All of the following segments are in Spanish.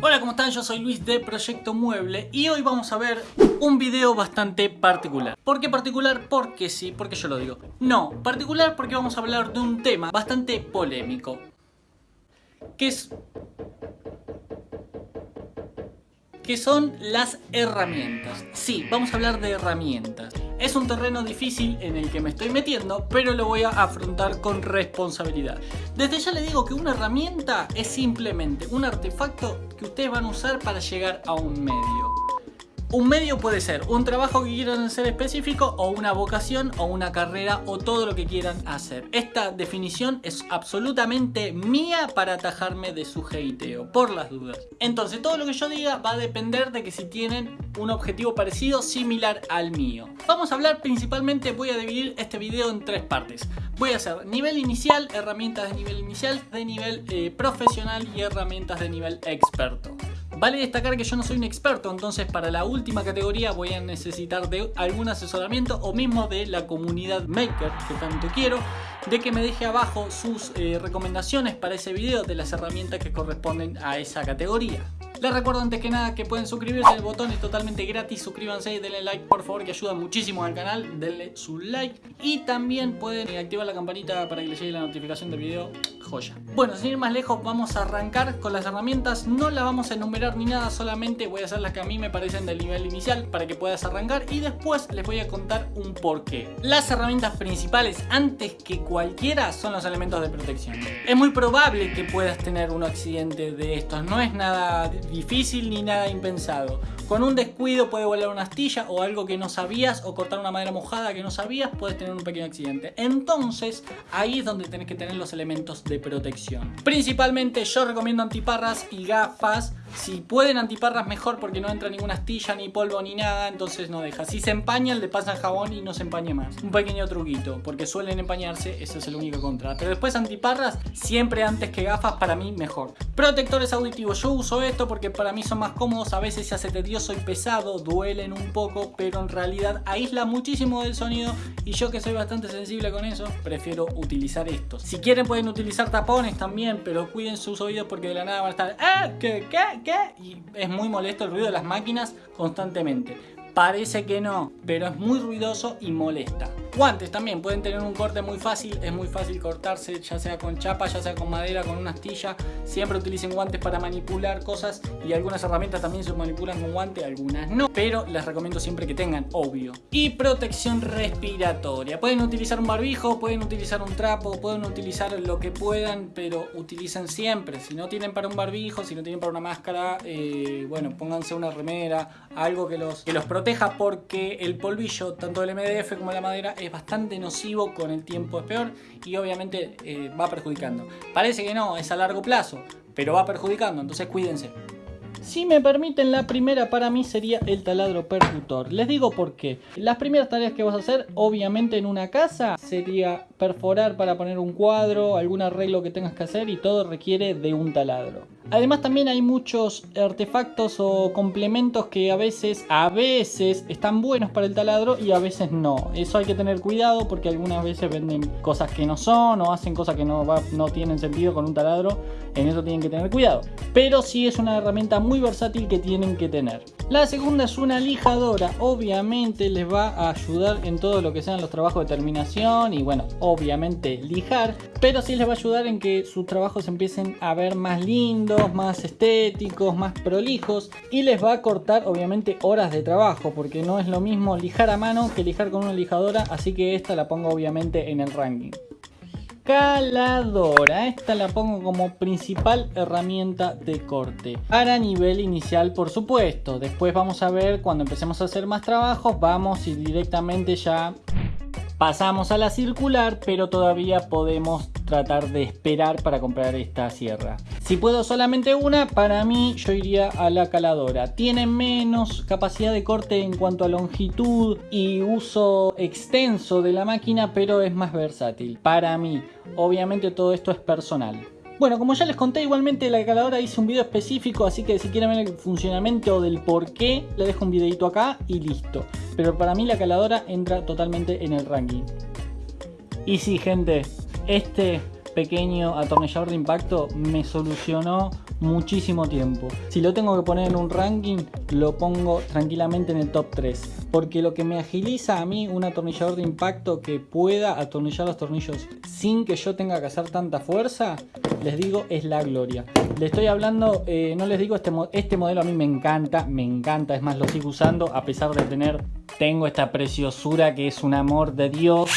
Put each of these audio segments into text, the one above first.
Hola, ¿cómo están? Yo soy Luis de Proyecto Mueble y hoy vamos a ver un video bastante particular. ¿Por qué particular? Porque sí, porque yo lo digo. No, particular porque vamos a hablar de un tema bastante polémico. Que es... Que son las herramientas. Sí, vamos a hablar de herramientas. Es un terreno difícil en el que me estoy metiendo, pero lo voy a afrontar con responsabilidad. Desde ya le digo que una herramienta es simplemente un artefacto que ustedes van a usar para llegar a un medio. Un medio puede ser un trabajo que quieran hacer específico o una vocación o una carrera o todo lo que quieran hacer. Esta definición es absolutamente mía para atajarme de su hateo, por las dudas. Entonces todo lo que yo diga va a depender de que si tienen un objetivo parecido, similar al mío. Vamos a hablar principalmente, voy a dividir este video en tres partes. Voy a hacer nivel inicial, herramientas de nivel inicial, de nivel eh, profesional y herramientas de nivel experto. Vale destacar que yo no soy un experto, entonces para la última categoría voy a necesitar de algún asesoramiento o mismo de la comunidad maker que tanto quiero, de que me deje abajo sus eh, recomendaciones para ese video de las herramientas que corresponden a esa categoría. Les recuerdo antes que nada que pueden suscribirse, el botón es totalmente gratis, suscríbanse y denle like por favor que ayuda muchísimo al canal, denle su like y también pueden activar la campanita para que les llegue la notificación del video, joya. Bueno, sin ir más lejos vamos a arrancar con las herramientas, no las vamos a enumerar ni nada, solamente voy a hacer las que a mí me parecen del nivel inicial para que puedas arrancar y después les voy a contar un porqué. Las herramientas principales antes que cualquiera son los elementos de protección. Es muy probable que puedas tener un accidente de estos, no es nada difícil ni nada impensado. Con un descuido puede volar una astilla o algo que no sabías o cortar una madera mojada que no sabías, puedes tener un pequeño accidente. Entonces ahí es donde tenés que tener los elementos de protección. Principalmente yo recomiendo antiparras y gafas si pueden antiparras mejor porque no entra ninguna astilla, ni polvo, ni nada, entonces no deja. Si se empañan, le pasan jabón y no se empañe más. Un pequeño truquito, porque suelen empañarse, eso es el único contra. Pero después antiparras, siempre antes que gafas, para mí mejor. Protectores auditivos, yo uso esto porque para mí son más cómodos, a veces se hace tedioso y pesado, duelen un poco, pero en realidad aísla muchísimo del sonido y yo que soy bastante sensible con eso, prefiero utilizar estos. Si quieren pueden utilizar tapones también, pero cuiden sus oídos porque de la nada van a estar ¡Ah! ¿Qué? ¿Qué? Y es muy molesto el ruido de las máquinas constantemente. Parece que no, pero es muy ruidoso y molesta. Guantes también pueden tener un corte muy fácil, es muy fácil cortarse ya sea con chapa, ya sea con madera, con una astilla. Siempre utilicen guantes para manipular cosas y algunas herramientas también se manipulan con guante, algunas no. Pero les recomiendo siempre que tengan, obvio. Y protección respiratoria. Pueden utilizar un barbijo, pueden utilizar un trapo, pueden utilizar lo que puedan, pero utilicen siempre. Si no tienen para un barbijo, si no tienen para una máscara, eh, bueno, pónganse una remera, algo que los, que los proteja porque el polvillo, tanto del MDF como la madera, es bastante nocivo, con el tiempo es peor y obviamente eh, va perjudicando. Parece que no, es a largo plazo, pero va perjudicando, entonces cuídense. Si me permiten, la primera para mí sería el taladro percutor. Les digo por qué. Las primeras tareas que vas a hacer, obviamente en una casa, sería perforar para poner un cuadro, algún arreglo que tengas que hacer y todo requiere de un taladro. Además también hay muchos artefactos o complementos que a veces, a veces están buenos para el taladro y a veces no. Eso hay que tener cuidado porque algunas veces venden cosas que no son o hacen cosas que no, no tienen sentido con un taladro. En eso tienen que tener cuidado. Pero sí es una herramienta muy versátil que tienen que tener. La segunda es una lijadora. Obviamente les va a ayudar en todo lo que sean los trabajos de terminación y bueno, obviamente lijar. Pero sí les va a ayudar en que sus trabajos empiecen a ver más lindos más estéticos, más prolijos y les va a cortar obviamente horas de trabajo porque no es lo mismo lijar a mano que lijar con una lijadora, así que esta la pongo obviamente en el ranking. Caladora, esta la pongo como principal herramienta de corte para nivel inicial por supuesto, después vamos a ver cuando empecemos a hacer más trabajos, vamos y directamente ya Pasamos a la circular, pero todavía podemos tratar de esperar para comprar esta sierra. Si puedo solamente una, para mí yo iría a la caladora. Tiene menos capacidad de corte en cuanto a longitud y uso extenso de la máquina, pero es más versátil. Para mí, obviamente todo esto es personal. Bueno, como ya les conté, igualmente la caladora hice un video específico, así que si quieren ver el funcionamiento del por qué, le dejo un videito acá y listo. Pero para mí la caladora entra totalmente en el ranking. Y sí, gente, este pequeño atornillador de impacto me solucionó muchísimo tiempo. Si lo tengo que poner en un ranking, lo pongo tranquilamente en el top 3. Porque lo que me agiliza a mí un atornillador de impacto que pueda atornillar los tornillos sin que yo tenga que hacer tanta fuerza, les digo, es la gloria. Le estoy hablando, eh, no les digo, este, este modelo a mí me encanta, me encanta, es más, lo sigo usando a pesar de tener, tengo esta preciosura que es un amor de Dios,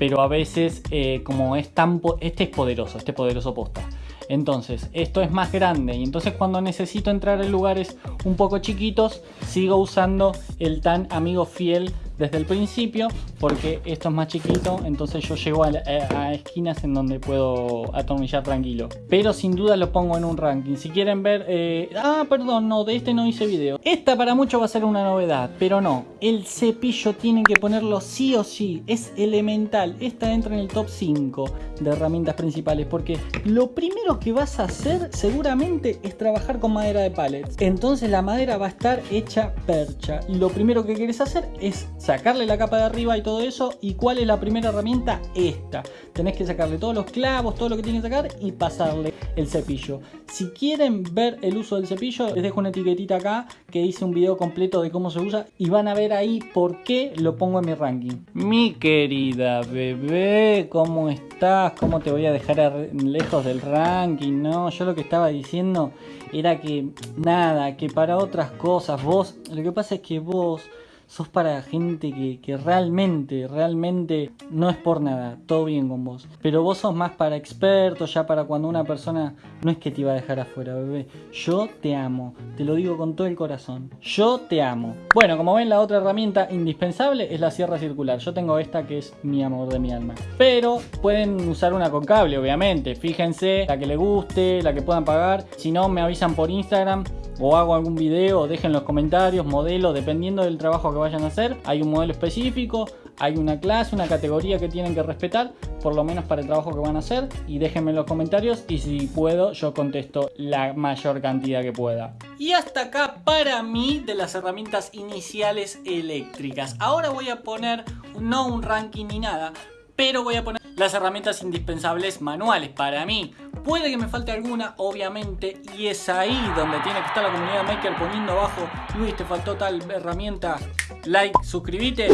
pero a veces eh, como es tan, este es poderoso, este poderoso posta. Entonces, esto es más grande y entonces cuando necesito entrar en lugares un poco chiquitos, sigo usando el tan amigo fiel desde el principio porque esto es más chiquito entonces yo llego a, esquinas en donde puedo atornillar tranquilo. Pero sin duda lo pongo en un ranking. Si quieren ver eh, ah perdón no de este no hice video. Esta para muchos va a ser una novedad pero no. El cepillo tienen que ponerlo sí o sí. Es elemental. Esta entra en el top 5 de herramientas principales porque lo primero que vas a hacer seguramente es trabajar con madera de pallets. Entonces la madera va a estar hecha percha. Y lo primero que quieres hacer es sacarle la capa de arriba y todo eso. ¿Y cuál es la primera herramienta? Esta. Tenés que sacarle todos los clavos, todo lo que tiene que sacar y pasarle el cepillo. Si quieren ver el uso del cepillo, les dejo una etiquetita acá que hice un video completo de cómo se usa y van a ver ahí por qué lo pongo en mi ranking. Mi querida bebé, ¿cómo estás? ¿Cómo te voy a dejar lejos del ranking? No, yo lo que estaba diciendo era que nada, que para otras cosas vos, lo que pasa es que vos sos para gente que, realmente, realmente no es por nada, todo bien con vos. Pero vos sos más para expertos, ya para cuando una persona no es que te iba a dejar afuera, bebé. Yo te amo, te lo digo con todo el corazón. Yo te amo. Bueno, como ven, la otra herramienta indispensable es la sierra circular. Yo tengo esta que es mi amor de mi alma. Pero pueden usar una con cable, obviamente. Fíjense, la que le guste, la que puedan pagar. Si no, me avisan por Instagram o hago algún video, dejen los comentarios, modelo, dependiendo del trabajo que vayan a hacer. Hay un modelo específico, hay una clase, una categoría que tienen que respetar, por lo menos para el trabajo que van a hacer. Y déjenme en los comentarios y si puedo yo contesto la mayor cantidad que pueda. Y hasta acá para mí de las herramientas iniciales eléctricas. Ahora voy a poner no un ranking ni nada, pero voy a poner las herramientas indispensables manuales para mí. Puede que me falte alguna, obviamente, y es ahí donde tiene que estar la comunidad maker poniendo abajo, Luis, te faltó tal herramienta, like, suscríbete.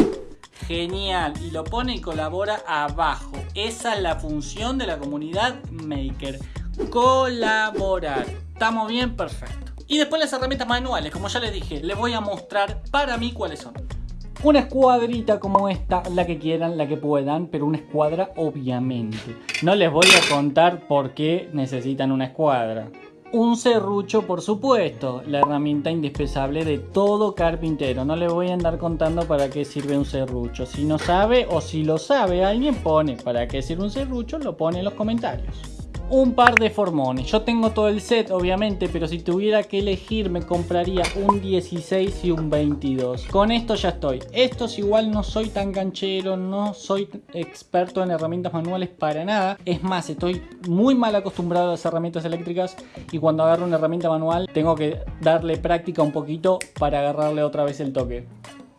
Genial, y lo pone y colabora abajo. Esa es la función de la comunidad maker. Colaborar. ¿Estamos bien? Perfecto. Y después las herramientas manuales, como ya les dije, les voy a mostrar para mí cuáles son. Una escuadrita como esta, la que quieran, la que puedan, pero una escuadra obviamente. No les voy a contar por qué necesitan una escuadra. Un serrucho, por supuesto, la herramienta indispensable de todo carpintero. No les voy a andar contando para qué sirve un serrucho. Si no sabe o si lo sabe, alguien pone para qué sirve un serrucho, lo pone en los comentarios un par de formones. Yo tengo todo el set, obviamente, pero si tuviera que elegir me compraría un 16 y un 22. Con esto ya estoy. Estos igual no soy tan canchero, no soy experto en herramientas manuales para nada. Es más, estoy muy mal acostumbrado a las herramientas eléctricas y cuando agarro una herramienta manual tengo que darle práctica un poquito para agarrarle otra vez el toque.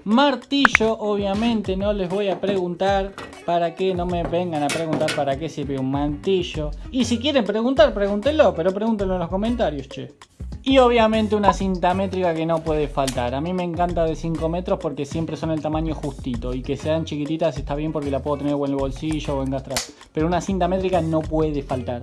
Martillo, obviamente no les voy a preguntar para qué, no me vengan a preguntar para qué sirve un martillo. Y si quieren preguntar, pregúntenlo, pero pregúntenlo en los comentarios, che. Y obviamente una cinta métrica que no puede faltar. A mí me encanta de 5 metros porque siempre son el tamaño justito. Y que sean chiquititas está bien porque la puedo tener en el bolsillo o en gastras. Pero una cinta métrica no puede faltar.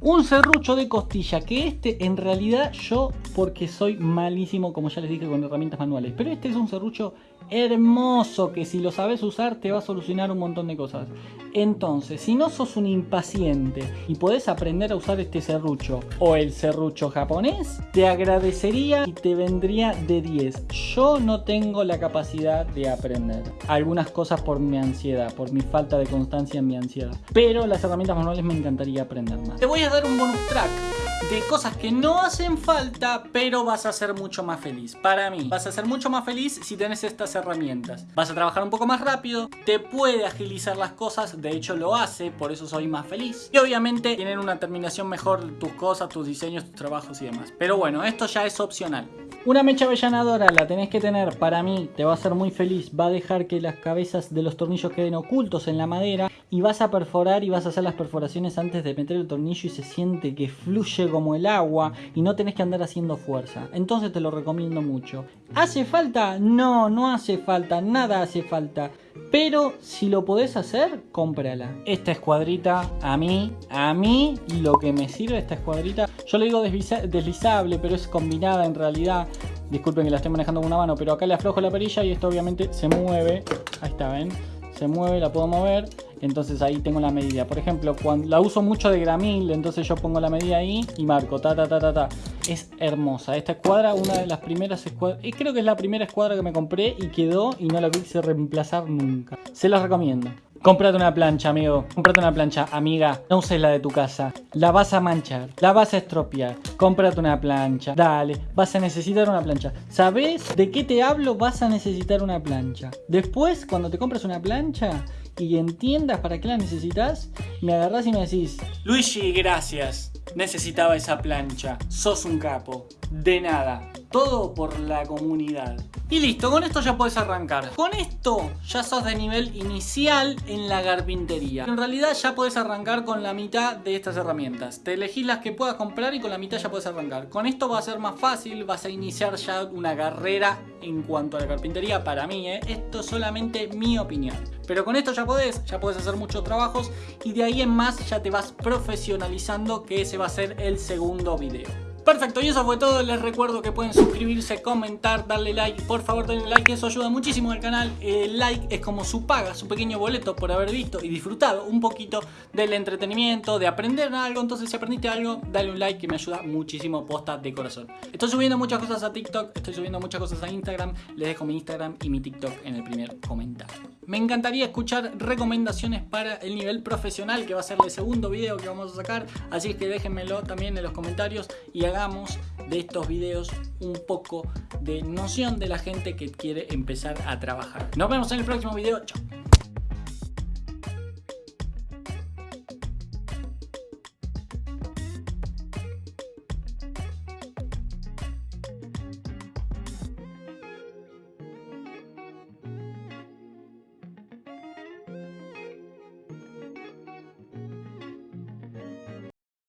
Un serrucho de costilla, que este en realidad yo, porque soy malísimo, como ya les dije, con herramientas manuales. Pero este es un serrucho hermoso que si lo sabes usar te va a solucionar un montón de cosas. Entonces, si no sos un impaciente y podés aprender a usar este serrucho o el serrucho japonés, te agradecería y te vendría de 10. Yo no tengo la capacidad de aprender algunas cosas por mi ansiedad, por mi falta de constancia en mi ansiedad. Pero las herramientas manuales me encantaría aprender más. Te voy a dar un bonus track de cosas que no hacen falta, pero vas a ser mucho más feliz. Para mí, vas a ser mucho más feliz si tenés estas herramientas. Vas a trabajar un poco más rápido, te puede agilizar las cosas, de hecho lo hace, por eso soy más feliz. Y obviamente tienen una terminación mejor tus cosas, tus diseños, tus trabajos y demás. Pero bueno, esto ya es opcional. Una mecha avellanadora la tenés que tener, para mí, te va a hacer muy feliz, va a dejar que las cabezas de los tornillos queden ocultos en la madera y vas a perforar y vas a hacer las perforaciones antes de meter el tornillo y se siente que fluye como el agua y no tenés que andar haciendo fuerza. Entonces te lo recomiendo mucho. ¿Hace falta? No, no hace falta, nada hace falta. Pero si lo podés hacer, cómprala. Esta escuadrita, a mí, a mí, lo que me sirve esta escuadrita, yo le digo deslizable, pero es combinada en realidad. Disculpen que la estoy manejando con una mano, pero acá le aflojo la perilla y esto obviamente se mueve. Ahí está, ¿ven? Se mueve, la puedo mover. Entonces ahí tengo la medida. Por ejemplo, cuando la uso mucho de gramil, entonces yo pongo la medida ahí y marco. Ta, ta, ta, ta, ta. Es hermosa. Esta escuadra, una de las primeras escuadras. Creo que es la primera escuadra que me compré y quedó y no la quise reemplazar nunca. Se las recomiendo. Cómprate una plancha, amigo. Cómprate una plancha, amiga. No uses la de tu casa. La vas a manchar. La vas a estropear. Cómprate una plancha. Dale. Vas a necesitar una plancha. ¿Sabes de qué te hablo? Vas a necesitar una plancha. Después, cuando te compres una plancha, y entiendas para qué la necesitas, me agarras y me decís, Luigi, gracias, necesitaba esa plancha, sos un capo, de nada, todo por la comunidad. Y listo, con esto ya puedes arrancar. Con esto ya sos de nivel inicial en la carpintería. En realidad ya puedes arrancar con la mitad de estas herramientas. Te elegís las que puedas comprar y con la mitad ya puedes arrancar. Con esto va a ser más fácil, vas a iniciar ya una carrera en cuanto a la carpintería para mí. ¿eh? Esto es solamente mi opinión. Pero con esto ya podés, ya podés hacer muchos trabajos y de ahí en más ya te vas profesionalizando que ese va a ser el segundo video. Perfecto, y eso fue todo. Les recuerdo que pueden suscribirse, comentar, darle like. Por favor, denle like, eso ayuda muchísimo al canal. El like es como su paga, su pequeño boleto por haber visto y disfrutado un poquito del entretenimiento, de aprender algo. Entonces, si aprendiste algo, dale un like que me ayuda muchísimo, posta de corazón. Estoy subiendo muchas cosas a TikTok, estoy subiendo muchas cosas a Instagram. Les dejo mi Instagram y mi TikTok en el primer comentario. Me encantaría escuchar recomendaciones para el nivel profesional, que va a ser el segundo video que vamos a sacar. Así que déjenmelo también en los comentarios y hagamos de estos videos un poco de noción de la gente que quiere empezar a trabajar. Nos vemos en el próximo video. Chao.